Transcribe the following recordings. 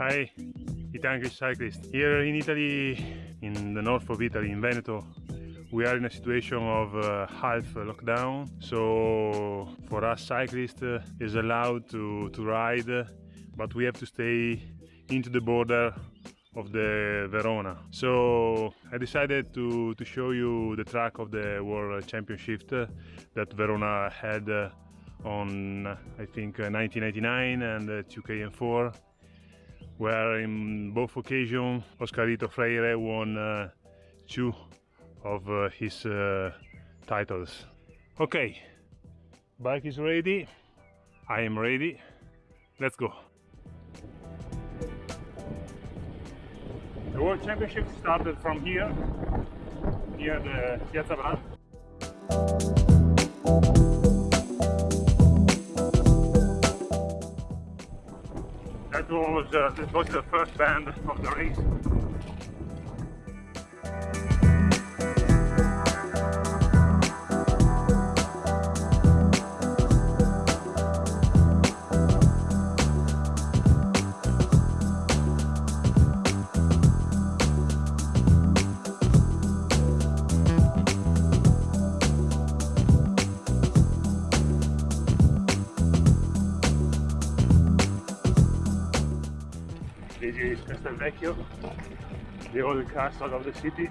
Hi, Italian cyclist. Here in Italy, in the north of Italy, in Veneto, we are in a situation of uh, half lockdown. So for us cyclists, uh, is allowed to, to ride, but we have to stay into the border of the Verona. So I decided to, to show you the track of the World Championship uh, that Verona had uh, on I think 1999 uh, and 2K and 4 where in both occasions. Oscarito Freire won uh, two of uh, his uh, titles. Okay, bike is ready, I am ready, let's go. The World Championship started from here, near the Piazza That was, uh, was the first band of the race. This is the old castle of the city.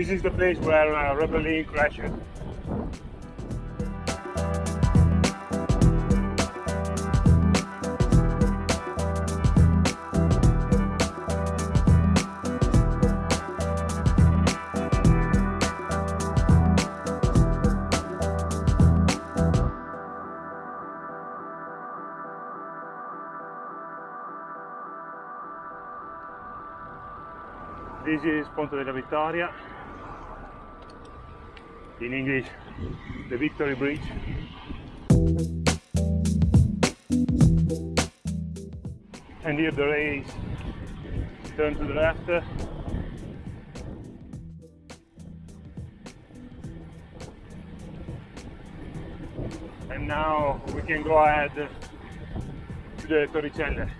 This is the place where uh, Rebellin crashed. This is Ponte della Vittoria, in English, the Victory Bridge. And here the race turn to the left. And now we can go ahead to the Torricelle.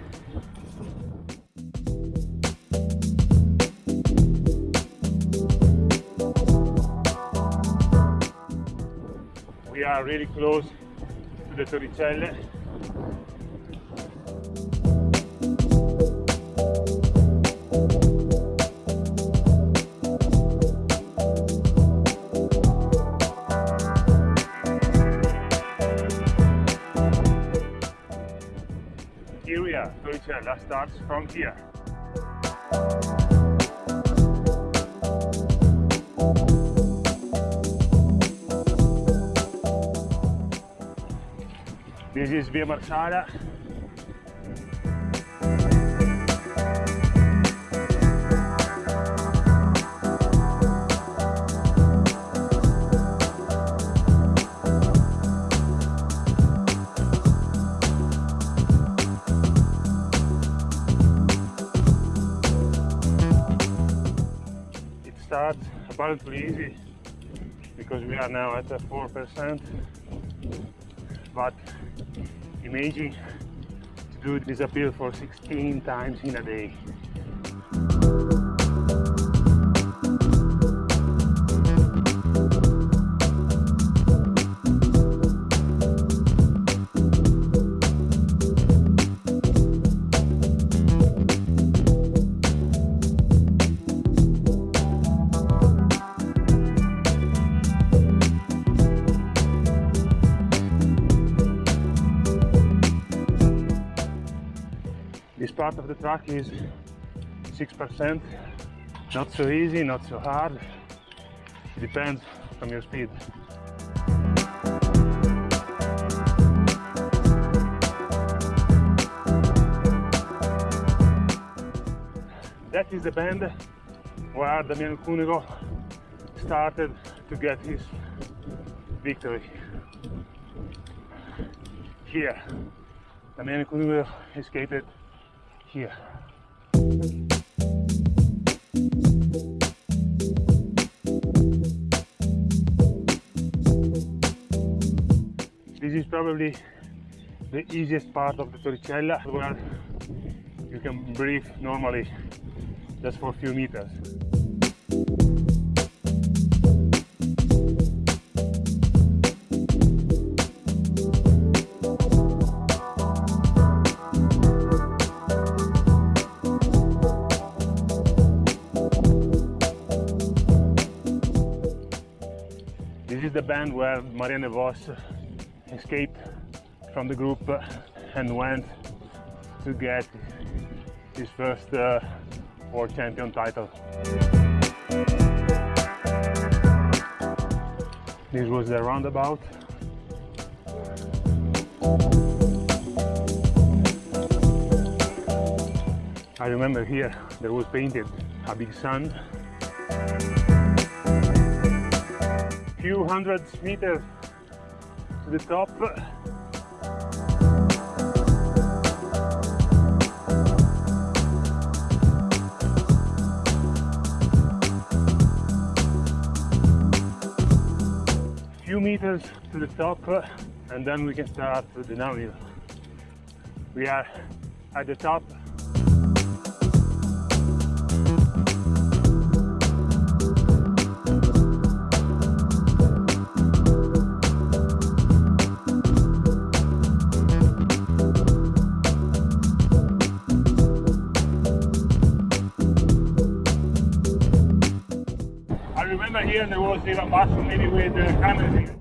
We are really close to the Torricelle. Here we are, Torricella starts from here. This is Via Marsala. It starts apparently easy because we are now at 4% but imagine to do this appeal for 16 times in a day. this part of the track is 6%. Not so easy, not so hard. It depends on your speed. That is the band where Damiano Cunego started to get his victory. Here, Damiano Cunego escaped here. This is probably the easiest part of the Torricella where you can breathe normally just for a few meters. Band where Marianne Vos escaped from the group and went to get his first uh, world champion title. This was the roundabout. I remember here there was painted a big sun. Few hundred meters to the top few meters to the top and then we can start the downhill. We are at the top. Remember here there was even Basso maybe with the cameras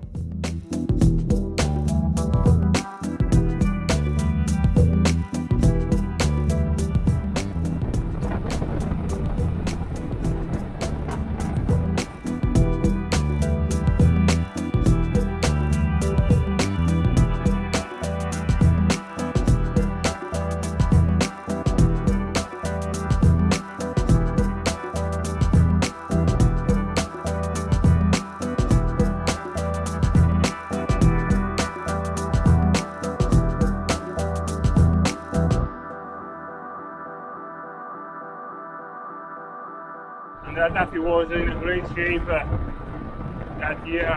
and Raddafi was in great shape uh, that year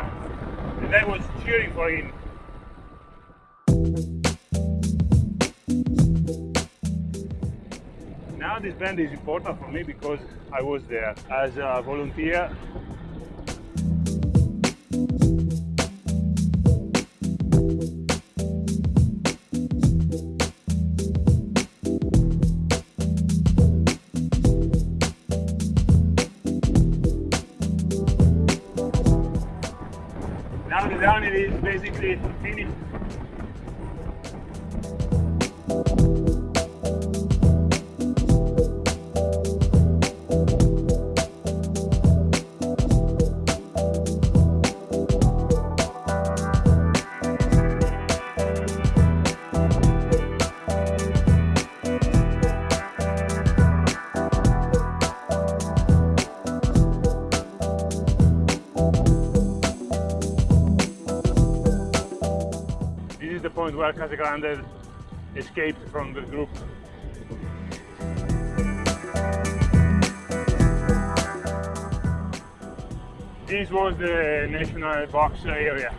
and I was cheering for him. Now this band is important for me because I was there as a volunteer Now the downhill is basically finished. Point where Casagrande escaped from the group. This was the national box area.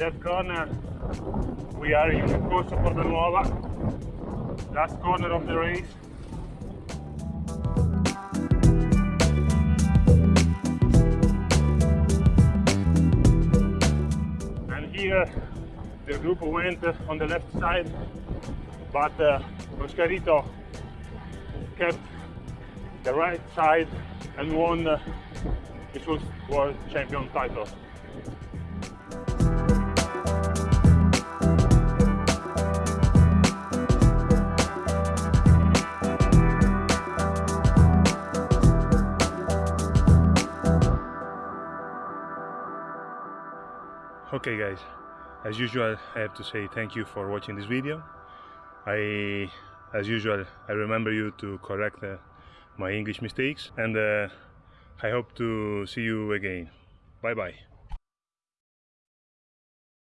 That corner, we are in Corso Portanuova, last corner of the race. And here the group went on the left side but uh, kept the right side and won uh, his first world champion title. Okay guys. As usual I have to say thank you for watching this video. I as usual I remember you to correct uh, my English mistakes and uh, I hope to see you again. Bye bye